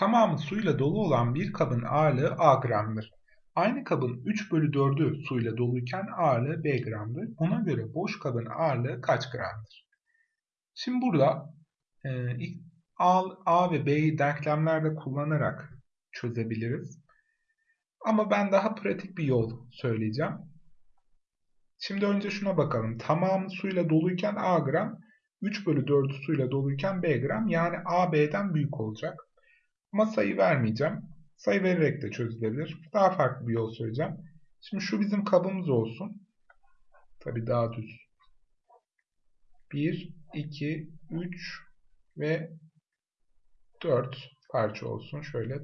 Tamamı suyla dolu olan bir kabın ağırlığı A gramdır. Aynı kabın 3 bölü 4'ü suyla doluyken ağırlığı B gramdır. Buna göre boş kabın ağırlığı kaç gramdır? Şimdi burada e, A, A ve B'yi denklemlerde kullanarak çözebiliriz. Ama ben daha pratik bir yol söyleyeceğim. Şimdi önce şuna bakalım. Tamamı suyla doluyken A gram, 3 bölü 4'ü suyla doluyken B gram. Yani A B'den büyük olacak. Ama sayı vermeyeceğim. Sayı vererek de çözülebilir. Daha farklı bir yol söyleyeceğim. Şimdi şu bizim kabımız olsun. Tabii daha düz. 1, 2, 3 ve 4 parça olsun. Şöyle.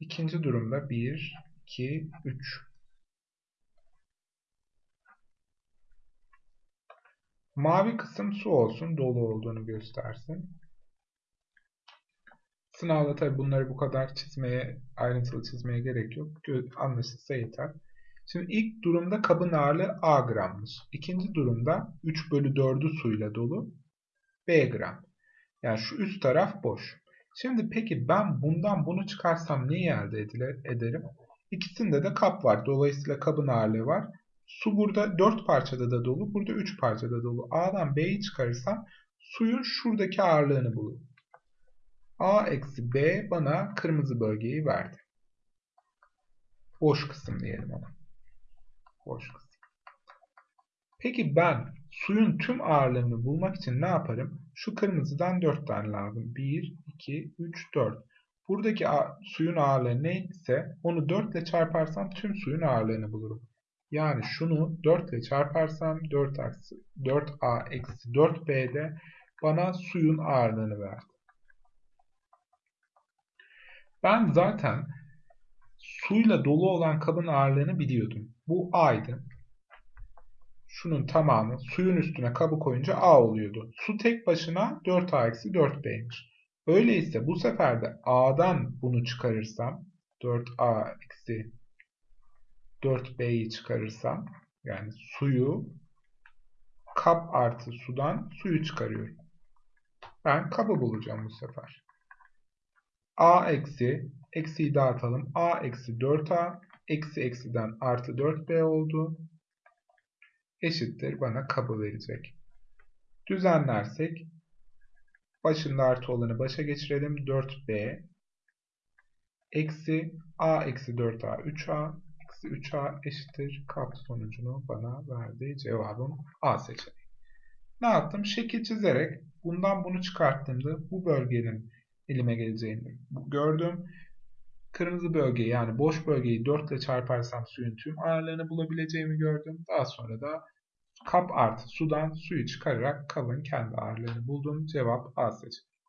İkinci durumda 1, 2, 3. Mavi kısım su olsun. Dolu olduğunu göstersin. Sınavda tabi bunları bu kadar çizmeye, ayrıntılı çizmeye gerek yok. Anlaşılsa yeter. Şimdi ilk durumda kabın ağırlığı A grammış. İkinci durumda 3 bölü 4'ü suyla dolu B gram. Yani şu üst taraf boş. Şimdi peki ben bundan bunu çıkarsam neyi elde ederim? İkisinde de kap var. Dolayısıyla kabın ağırlığı var. Su burada 4 parçada da dolu. Burada 3 parçada dolu. A'dan B'yi çıkarırsam suyun şuradaki ağırlığını bulurum. A eksi B bana kırmızı bölgeyi verdi. Boş kısım diyelim ona. Boş kısım. Peki ben suyun tüm ağırlığını bulmak için ne yaparım? Şu kırmızıdan 4 tane lazım. 1, 2, 3, 4. Buradaki suyun ağırlığı neyse onu 4 ile çarparsam tüm suyun ağırlığını bulurum. Yani şunu 4 ile çarparsam 4 4A eksi 4B'de bana suyun ağırlığını verdi. Ben zaten suyla dolu olan kabın ağırlığını biliyordum. Bu A'ydı. Şunun tamamı suyun üstüne kabı koyunca A oluyordu. Su tek başına 4A-4B'ymiş. Öyleyse bu sefer de A'dan bunu çıkarırsam 4A-4B'yi çıkarırsam yani suyu kap artı sudan suyu çıkarıyorum. Ben kabı bulacağım bu sefer a eksi, eksiyi dağıtalım. a eksi 4a, eksi eksiden artı 4b oldu. Eşittir bana kabı verecek. Düzenlersek, başında artı olanı başa geçirelim. 4b eksi a eksi 4a 3a eksi 3a eşittir kap sonucunu bana verdi. Cevabım A seçeneği. Ne yaptım? Şekil çizerek bundan bunu çıkarttığımda bu bölgenin elime geleceğini gördüm. Kırmızı bölgeyi yani boş bölgeyi 4 ile çarparsam suyun tüm ağırlığını bulabileceğimi gördüm. Daha sonra da kap artı sudan suyu çıkararak kabın kendi ağırlığını buldum. Cevap A seçeneği.